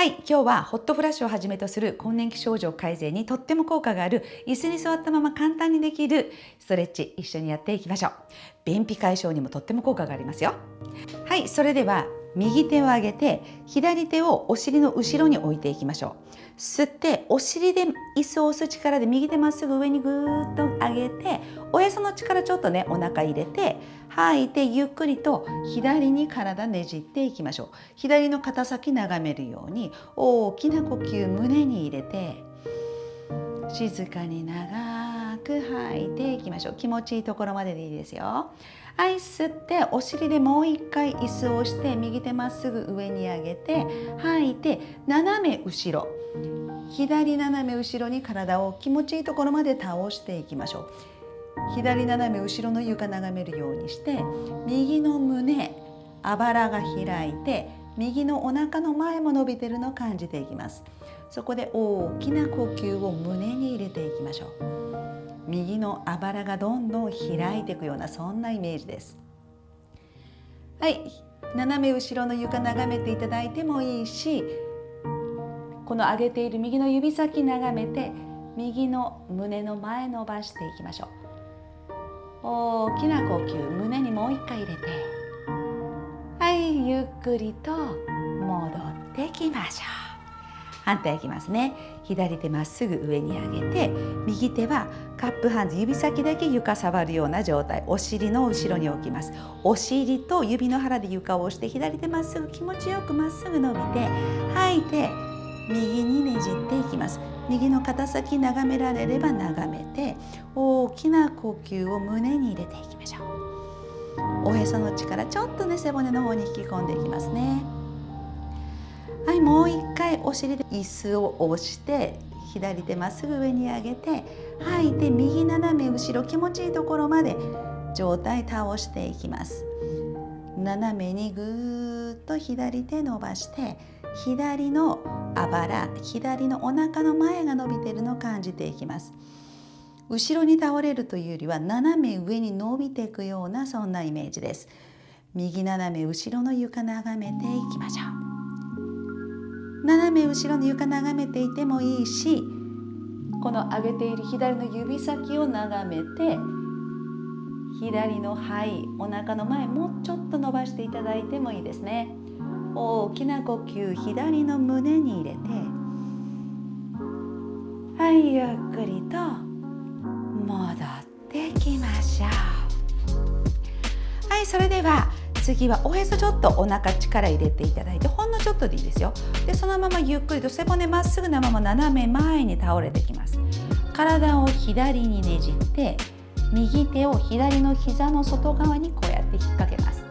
はい今日はホットフラッシュをはじめとする更年期症状改善にとっても効果がある椅子に座ったまま簡単にできるストレッチ一緒にやっていきましょう。便秘解消にもとっても効果がありますよ。はいそれでは右手を上げて左手をお尻の後ろに置いていきましょう。吸ってお尻で椅子を押す力で右手まっすぐ上にぐーっと上げておへその力ちょっとねお腹入れて吐いてゆっくりと左に体ねじっていきましょう。左の肩先眺めるように大きな呼吸胸に入れて静かに長く吐い。ていきましょう。気持ちいいところまででいいですよ。はい吸ってお尻でもう一回椅子を押して右手まっすぐ上に上げて吐いて斜め後ろ。左斜め後ろに体を気持ちいいところまで倒していきましょう。左斜め後ろの床眺めるようにして右の胸あばらが開いて右のお腹の前も伸びてるのを感じていきます。そこで大きな呼吸を胸のあばらがどんどん開いていくようなそんなイメージです。はい。斜め後ろの床眺めていただいてもいいしこの上げている右の指先眺めて右の胸の前伸ばしていきましょう。大きな呼吸胸にもう一回入れてはい。ゆっくりと戻ってきましょう。反対いきますね。左手まっすぐ上に上げて右手はカップハンズ指先だけ床触るような状態。お尻の後ろに置きます。お尻と指の腹で床を押して左手まっすぐ気持ちよくまっすぐ伸びて吐いて右にねじっていきます。右の肩先眺められれば眺めて大きな呼吸を胸に入れていきましょう。おへその力ちょっとね背骨の方に引き込んでいきますね。はいもう一回お尻で椅子を押して左手まっすぐ上に上げて吐いて右斜め後ろ気持ちいいところまで上体倒していきます。斜めにぐーっと左手伸ばして左のあばら左のお腹の前が伸びてるのを感じていきます。後ろに倒れるというよりは斜め上に伸びていくようなそんなイメージです。右斜め後ろの床眺めていきましょう。斜め後ろの床眺めていてもいいしこの上げている左の指先を眺めて左の肺お腹の前もうちょっと伸ばしていただいてもいいですね。大きな呼吸左の胸に入れてはいゆっくりと戻ってきましょう。はいそれでは次はおへそちょっとお腹力入れていただいてほんのちょっとでいいですよ。でそのままゆっくりと背骨まっすぐなまま斜め前に倒れてきます。体を左にねじって右手を左の膝の外側にこうやって引っ掛けます。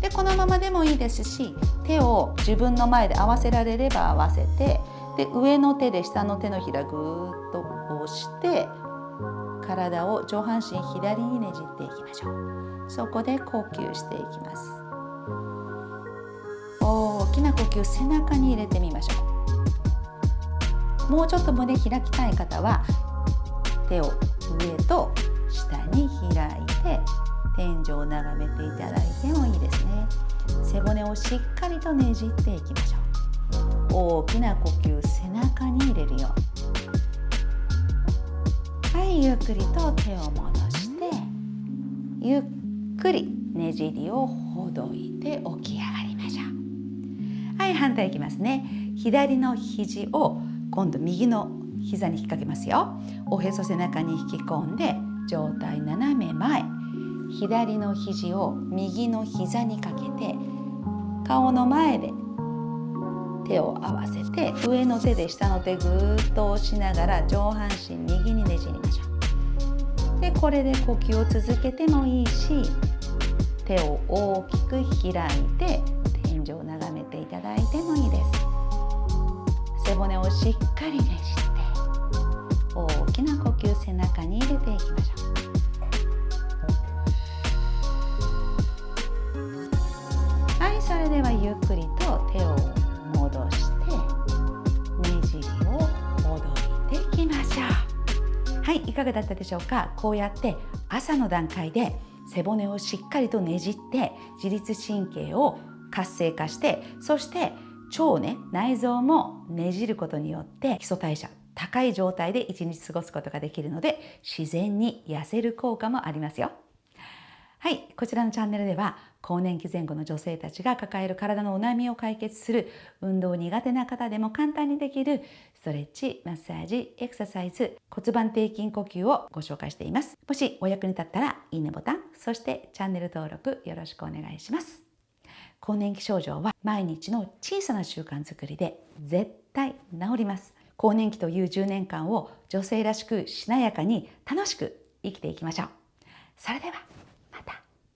でこのままでもいいですし手を自分の前で合わせられれば合わせてで上の手で下の手のひらぐーっと押して体を上半身左にねじっていきましょう。そこで呼吸していきます。大きな呼吸背中に入れてみましょう。もうちょっと胸開きたい方は手を上と下に開いて天井を眺めていただいてもいいですね。背骨をしっかりとねじっていきましょう。大きな呼吸背中に入れるように。はいゆっくりと手を戻してゆっくりねじりをほどいて起き上がりましょう。はい反対いきますね。左の肘を今度右の膝に引っ掛けますよ。おへそ背中に引き込んで上体斜め前。左の肘を右の膝にかけて顔の前で手を合わせて上の手で下の手ぐーっと押しながら上半身右にねじりましょう。でこれで呼吸を続けてもいいし手を大きく開いて天井を眺めていただいてもいいです。背骨をしっかりねじって大きな呼吸背中に入れてしょう。はいいかがだったでしょうか？こうやって朝の段階で背骨をしっかりとねじって自律神経を活性化してそして腸ね内臓もねじることによって基礎代謝高い状態で一日過ごすことができるので自然に痩せる効果もありますよ。はいこちらのチャンネルでは更年期前後の女性たちが抱える体のお悩みを解決する運動苦手な方でも簡単にできるストレッチマッサージエクササイズ骨盤底筋呼吸をご紹介しています。もしお役に立ったらいいねボタンそしてチャンネル登録よろしくお願いします。更年期症状は毎日の小さな習慣づくりで絶対治ります。更年期という10年間を女性らしくしなやかに楽しく生きていきましょう。それでは